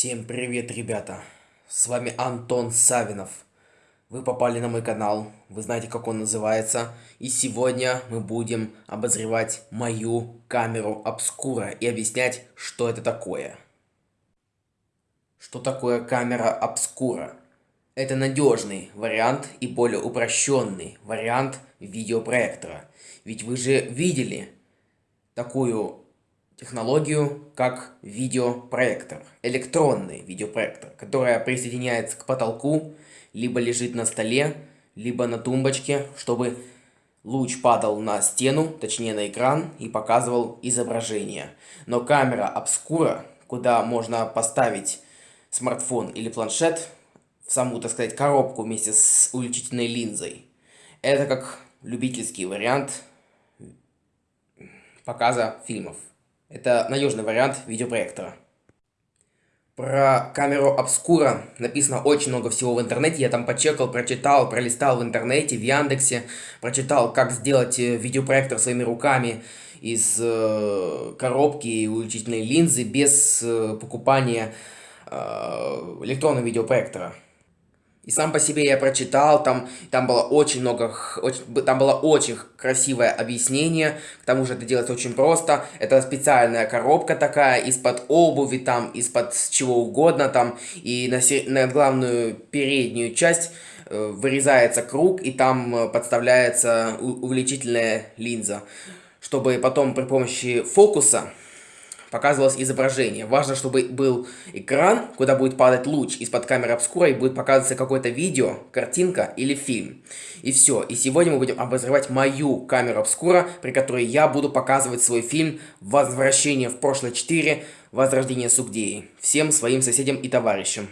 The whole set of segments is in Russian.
Всем привет, ребята! С вами Антон Савинов. Вы попали на мой канал, вы знаете, как он называется. И сегодня мы будем обозревать мою камеру обскура и объяснять, что это такое. Что такое камера обскура? Это надежный вариант и более упрощенный вариант видеопроектора. Ведь вы же видели такую технологию как видеопроектор, электронный видеопроектор, которая присоединяется к потолку, либо лежит на столе, либо на тумбочке, чтобы луч падал на стену, точнее на экран, и показывал изображение. Но камера обскура, куда можно поставить смартфон или планшет, в саму, так сказать, коробку вместе с увеличительной линзой, это как любительский вариант показа фильмов. Это надежный вариант видеопроектора. Про камеру обскура написано очень много всего в интернете. Я там почекал, прочитал, пролистал в интернете, в Яндексе. Прочитал, как сделать э, видеопроектор своими руками из э, коробки и увеличительной линзы без э, покупания э, электронного видеопроектора. И сам по себе я прочитал, там, там было очень много, очень, там было очень красивое объяснение, к тому же это делается очень просто, это специальная коробка такая, из-под обуви, там, из-под чего угодно, там, и на, на главную переднюю часть э, вырезается круг, и там э, подставляется увеличительная линза, чтобы потом при помощи фокуса показывалось изображение. Важно, чтобы был экран, куда будет падать луч из-под камеры обскура и будет показываться какое-то видео, картинка или фильм. И все. И сегодня мы будем обозревать мою камеру обскура, при которой я буду показывать свой фильм «Возвращение в прошлое 4. Возрождение Сугдеи» всем своим соседям и товарищам.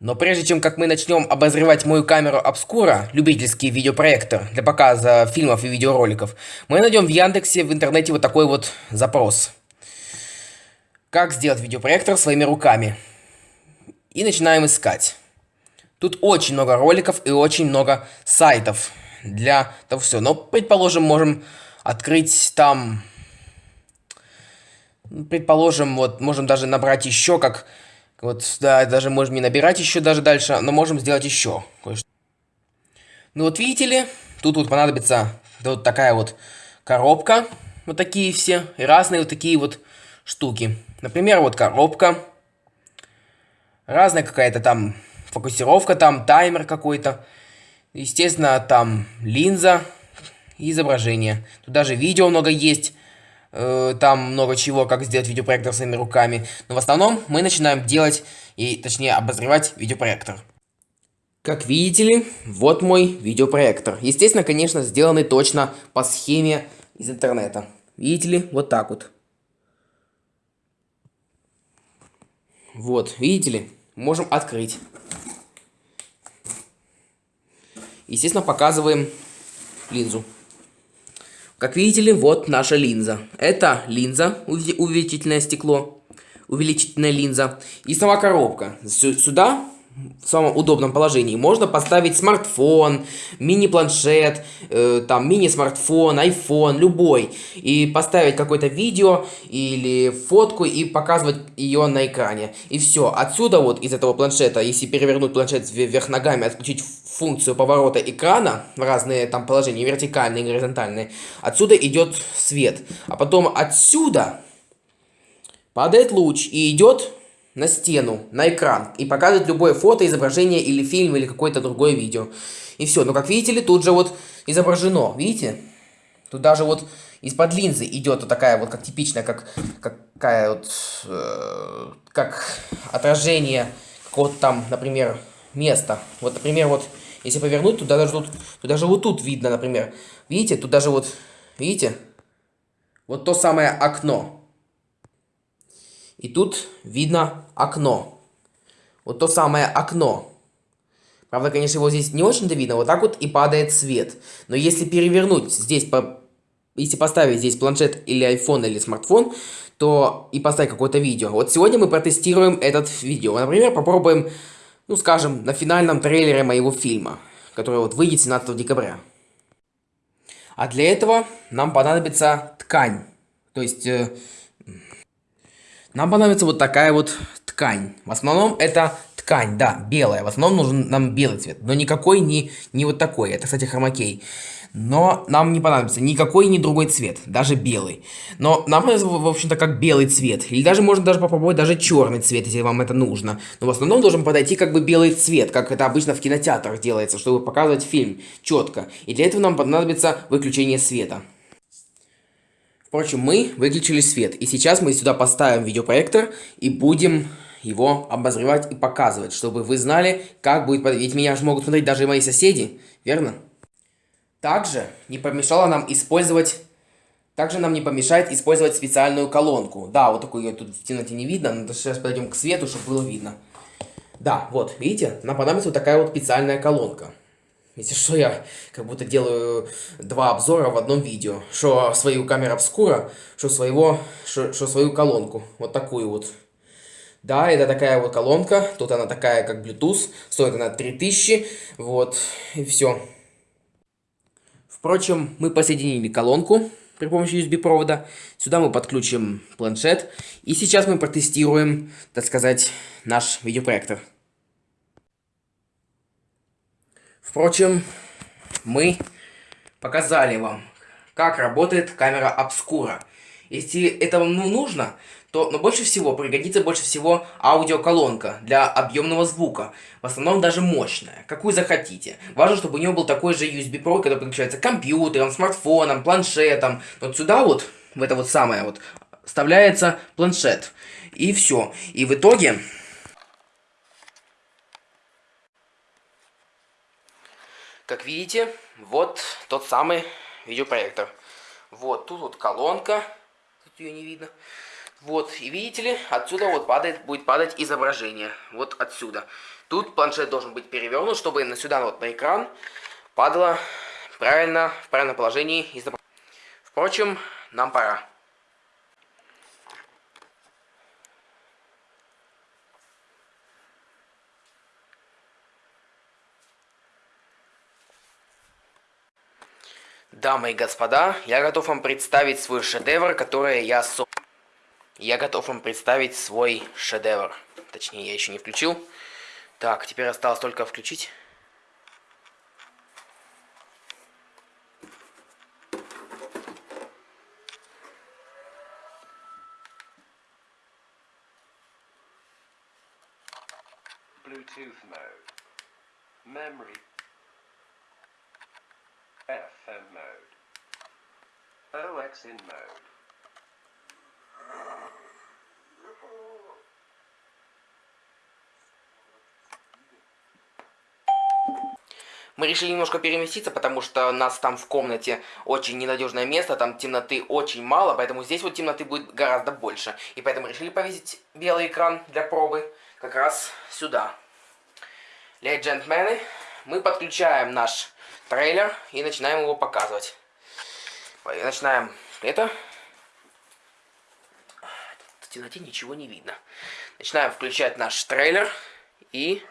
Но прежде чем как мы начнем обозревать мою камеру обскура, любительский видеопроектор для показа фильмов и видеороликов, мы найдем в Яндексе в интернете вот такой вот запрос. Как сделать видеопроектор своими руками. И начинаем искать. Тут очень много роликов и очень много сайтов для того все. Но, предположим, можем открыть там... Предположим, вот можем даже набрать еще, как... Вот, да, даже можем не набирать еще даже дальше, но можем сделать еще кое-что. Ну вот видите ли, тут вот понадобится вот такая вот коробка, вот такие все, и разные вот такие вот штуки. Например, вот коробка. Разная какая-то там фокусировка, там таймер какой-то. Естественно, там линза изображение. Тут даже видео много есть. Э, там много чего, как сделать видеопроектор своими руками. Но в основном мы начинаем делать, и точнее обозревать видеопроектор. Как видите ли, вот мой видеопроектор. Естественно, конечно, сделанный точно по схеме из интернета. Видите ли, вот так вот. Вот, видите ли, можем открыть. Естественно, показываем линзу. Как видите ли, вот наша линза. Это линза, увеличительное стекло, увеличительная линза. И сама коробка. Сюда в самом удобном положении. Можно поставить смартфон, мини-планшет, э, там мини-смартфон, iPhone, любой. И поставить какое-то видео или фотку и показывать ее на экране. И все. Отсюда вот из этого планшета, если перевернуть планшет вверх ногами, отключить функцию поворота экрана в разные там положения, вертикальные, горизонтальные, отсюда идет свет. А потом отсюда падает луч и идет на стену, на экран и показывать любое фото, изображение или фильм или какое-то другое видео. И все. Но как видите ли, тут же вот изображено, видите? Тут даже вот из-под линзы идет вот такая вот, как типичная, как какая вот, э, как отражение какого-то там, например, места. Вот, например, вот, если повернуть, то даже тут, то даже вот тут видно, например. Видите, тут даже вот, видите? Вот то самое окно. И тут видно окно. Вот то самое окно. Правда, конечно, его здесь не очень-то видно. Вот так вот и падает свет. Но если перевернуть здесь, по... если поставить здесь планшет или iPhone или смартфон, то и поставить какое-то видео. Вот сегодня мы протестируем этот видео. Например, попробуем, ну скажем, на финальном трейлере моего фильма, который вот выйдет 17 декабря. А для этого нам понадобится ткань. То есть... Э, нам понадобится вот такая вот ткань. В основном это ткань, да, белая. В основном нужен нам белый цвет. Но никакой не, не вот такой. Это, кстати, хромакей. Но нам не понадобится никакой ни другой цвет, даже белый. Но нам понадобится, в общем-то, как белый цвет. Или даже можно даже попробовать даже черный цвет, если вам это нужно. Но в основном должен подойти как бы белый цвет, как это обычно в кинотеатрах делается, чтобы показывать фильм четко. И для этого нам понадобится выключение света. Впрочем, мы выключили свет, и сейчас мы сюда поставим видеопроектор и будем его обозревать и показывать, чтобы вы знали, как будет... Ведь меня же могут смотреть даже мои соседи, верно? Также не помешало нам использовать... Также нам не помешает использовать специальную колонку. Да, вот такую ее тут в темноте не видно, но сейчас подойдем к свету, чтобы было видно. Да, вот, видите, нам понадобится вот такая вот специальная колонка. Если что, я как будто делаю два обзора в одном видео. Что свою камеру обскура, что своего, что, свою колонку. Вот такую вот. Да, это такая вот колонка. Тут она такая, как Bluetooth. Стоит она 3000. Вот, и все. Впрочем, мы посоединили колонку при помощи USB-провода. Сюда мы подключим планшет. И сейчас мы протестируем, так сказать, наш видеопроектор. Впрочем, мы показали вам, как работает камера обскура. Если это вам ну, нужно, то но больше всего пригодится больше всего аудиоколонка для объемного звука. В основном даже мощная, какую захотите. Важно, чтобы у нее был такой же USB-провод, который подключается к компьютерам, смартфонам, планшетам. Вот сюда вот, в это вот самое вот, вставляется планшет. И все. И в итоге... Как видите, вот тот самый видеопроектор. Вот, тут вот колонка. Тут ее не видно. Вот, и видите ли, отсюда вот падает, будет падать изображение. Вот отсюда. Тут планшет должен быть перевернут, чтобы на сюда вот на экран падало правильно, в правильном положении изображение. Впрочем, нам пора. Дамы и господа, я готов вам представить свой шедевр, который я создал. Я готов вам представить свой шедевр. Точнее, я еще не включил. Так, теперь осталось только включить. Bluetooth mode. Memory. FM mode. OX in mode. Мы решили немножко переместиться, потому что нас там в комнате очень ненадежное место, там темноты очень мало, поэтому здесь вот темноты будет гораздо больше. И поэтому решили повесить белый экран для пробы как раз сюда. Леди джентльмены, мы подключаем наш трейлер и начинаем его показывать. Начинаем это. В темноте ничего не видно. Начинаем включать наш трейлер и...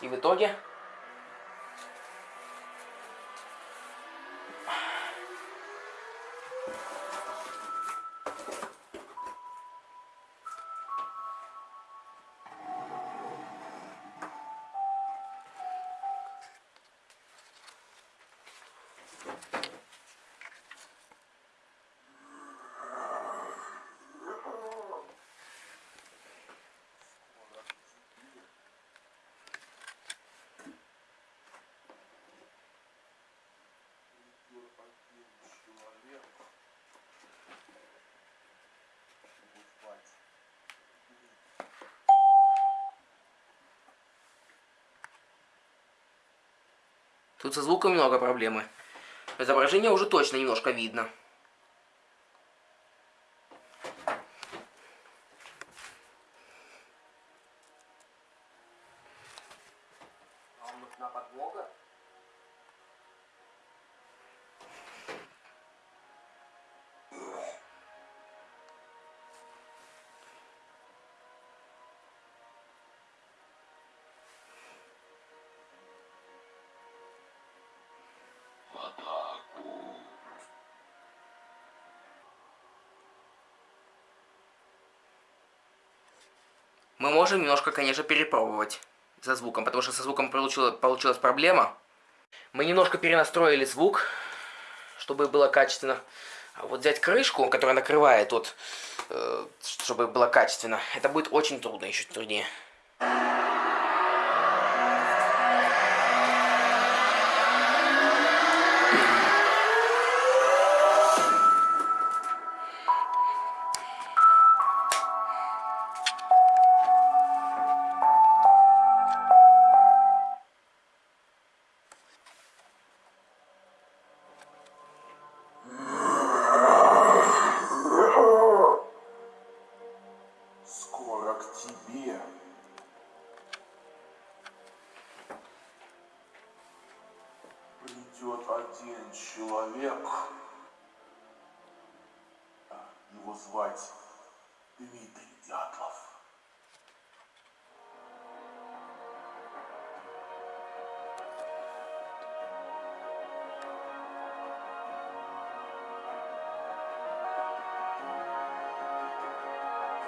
И в итоге Тут со звуком много проблемы. Изображение уже точно немножко видно. Мы можем немножко, конечно, перепробовать со звуком, потому что со звуком получила, получилась проблема. Мы немножко перенастроили звук, чтобы было качественно. А вот взять крышку, которая накрывает, вот, э, чтобы было качественно, это будет очень трудно, еще труднее.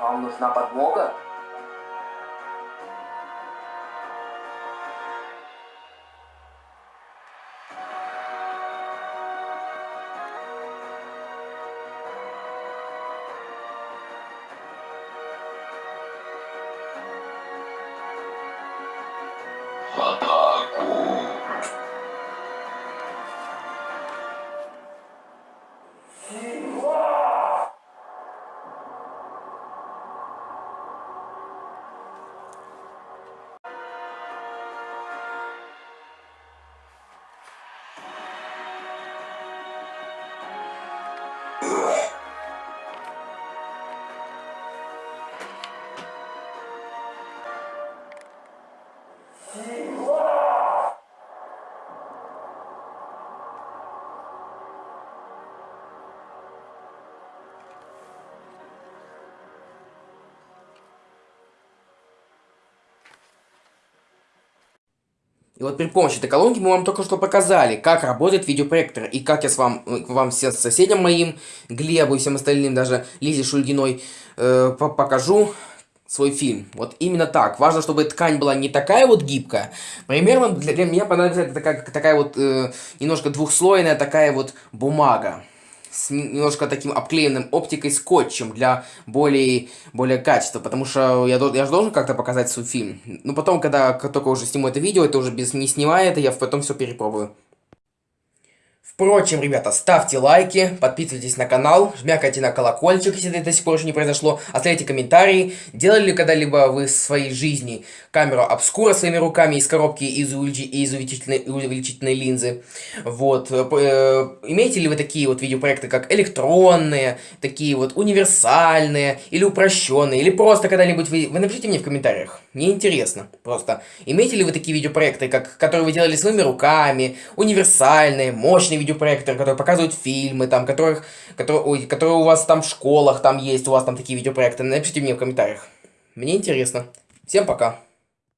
Вам нужна подмога? И вот при помощи этой колонки мы вам только что показали, как работает видеопроектор. И как я с вам, вам всем соседям моим, Глебу и всем остальным, даже Лизе Шульгиной, э, покажу свой фильм. Вот именно так. Важно, чтобы ткань была не такая вот гибкая. Примерно для, для меня понадобится такая, такая вот э, немножко двухслойная такая вот бумага с немножко таким обклеенным оптикой скотчем для более, более качества, потому что я, я же должен как-то показать свой фильм. Но потом, когда только уже сниму это видео, это уже без не снимая это, я потом все перепробую. Впрочем, ребята, ставьте лайки, подписывайтесь на канал, жмякайте на колокольчик, если это до сих пор еще не произошло, оставляйте комментарии, делали ли когда-либо вы в своей жизни камеру обскура своими руками из коробки из, увелич... из увеличительной... увеличительной линзы, вот, э, э, имеете ли вы такие вот видеопроекты, как электронные, такие вот универсальные, или упрощенные, или просто когда-нибудь вы... Вы напишите мне в комментариях, мне интересно, просто, имеете ли вы такие видеопроекты, как... которые вы делали своими руками, универсальные, мощные видеопроекторы, которые показывают фильмы, там, которых, которые, ой, которые у вас там в школах там есть, у вас там такие видеопроекты. Напишите мне в комментариях. Мне интересно. Всем пока.